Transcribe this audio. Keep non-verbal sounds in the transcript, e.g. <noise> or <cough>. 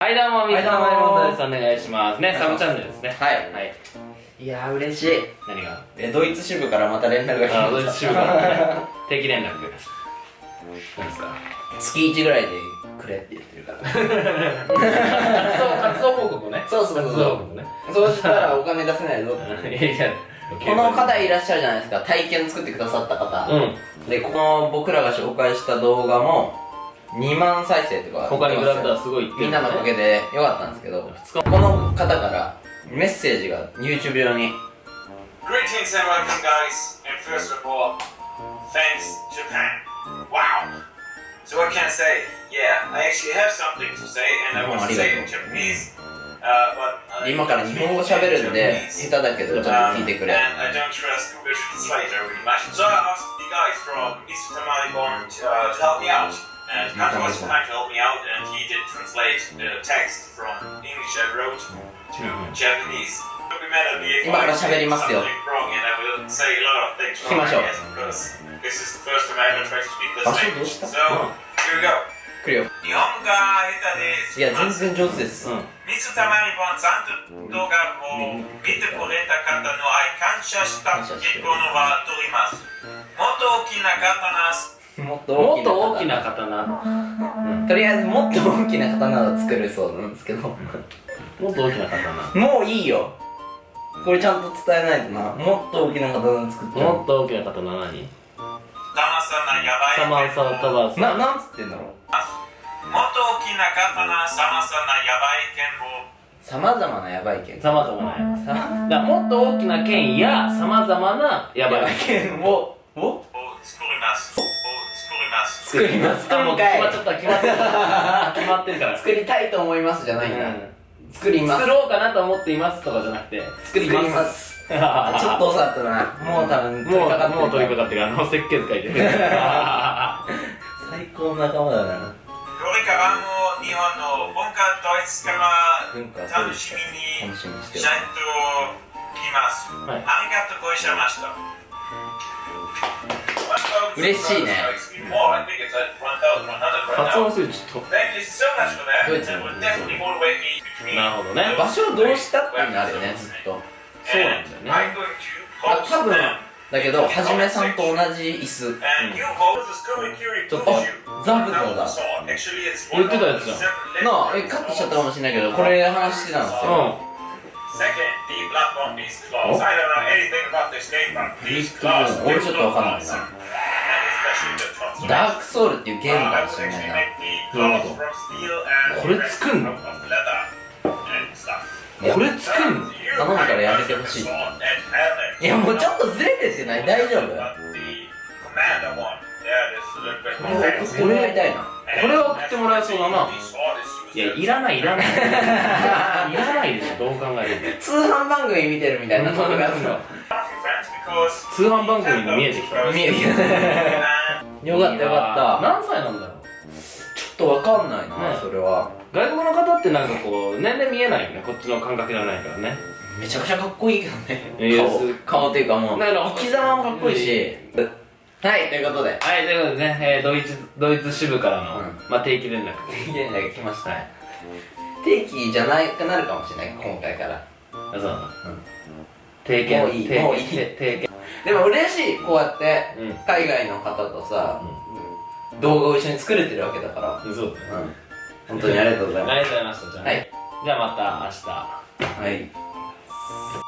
はいどうも、水溜りボンドです。お願いします。ね、サブチャンネルですね。はいはい。いやー嬉しい何が？えドイツ支部からまた連絡が来あ、ドイましツ支部からね、定期連絡です。何ですか？た月1ぐらいでくれって言ってるから活動、活動報告ね。そうそうそう活動報告ね。そうしたらお金出せないぞっていやいや、この方いらっしゃるじゃないですか体験作ってくださった方、うん。でこの僕らが紹介した動画も2万再生とか他に比べたらすごいいってるみんなのおかげでよかったんですけどこの方からメッセージが YouTube 上に Greetings and welcome, guys. And first of all, thanks, Japan. Wow. So what can I say? Yeah, I actually have something to say, and I want to say in Japanese. Uh, 今から日本語喋るんで下手だけどちょっと Um, 聞いてくれ. So I asked the guys from Mr. Tamaliborn to, uh, to help me out. And Kato was kind to help me out, and he did translate the text from English I wrote to Japanese. Don't be mad at me if 今から I 喋り say ますよ something wrong, and I will say a lot of things 聞きま wrong, しょう I guess, because this is the first time I ever tried to speak this 場所どう language. した So, here we go. 来るよ日本が下手です。いや全然上手です、うん。水溜りボンさんと動画を見てくれた方の愛感謝した結婚は取ります。もっと大きな刀もっともっと大きなな。刀。とりあえずもっと大きな刀を作るそうなんですけど。もっと大きな刀。もういいよ。これちゃんと伝えないとな。もっと大きな刀作って。もっと大きな刀何？騙さないやばい。サマンサータバース。ななんつってんだろう。もっと大きな刀騙さないやばい剣を。さまざまなヤバい剣。さまざまな。やつ。さだからもっと大きな剣やさまざまなやばい剣を。を？作ります。もうか？い決まっちゃった。決まってる。<laughs> 決まってるから。作りたいと思いますじゃないんだ、うん。作ります。作ろうかなと思っていますとかじゃなくて作ります。ちょあちょっと遅かったな。もう多分取りもう掛かってるもう取り掛かってるあの設計図書いてる。<laughs> 最高の仲間だな。これからも日本の文化ドイツから楽しみに楽しみにしてるちゃんと来ます。はい。ありがとうございました。嬉しいね。発音するちょっドイツの？なるほどね。場所をどうしたっていうのあるよねずっと。そうなんだよね。まあ多分だけどはじめさんと同じ椅子。ちょっとザブゾだ。言ってたやつじゃん。なあえカットしちゃったかもしれないけどこれ話してたんですよ。う Second, the one is closed. I don't know anything about this game, but please close. 俺ちょっとわかんないなダークソウルっていうゲームかもしれないななるほど。これ作んの？これ作んの？頼むからやめてほしい。いやもうちょっとずれてってない？大丈夫？これやりたいなこれは送ってもらえそうだな。いやいらないいらない。いらない <laughs> でしょどう考えても。通販番組見てるみたいな感じが通販番組も見えてきた。見えてきたよかったよかった。何歳なんだろう？ちょっとわかんないな、ね。それは。外国の方ってなんかこう年齢見えないよね。こっちの感覚じゃないからね。めちゃくちゃかっこいいけどね。顔顔っていうかもう。だから生き様もかっこいいし。はいということで。はいということでね、えードイツドイツ支部からの、うん。まあ、定期連絡。定期連絡来ましたね。定期じゃなくなるかもしれない今回から。あそうなんだ、うん。定期もういいもういい。定定期でも嬉しいこうやってうん。海外の方とさ、動画を一緒に作れてるわけだから、そうだね。うん、本当にありがとうございまありがとうございました。じゃあ、はい。じゃあまた明日。すはい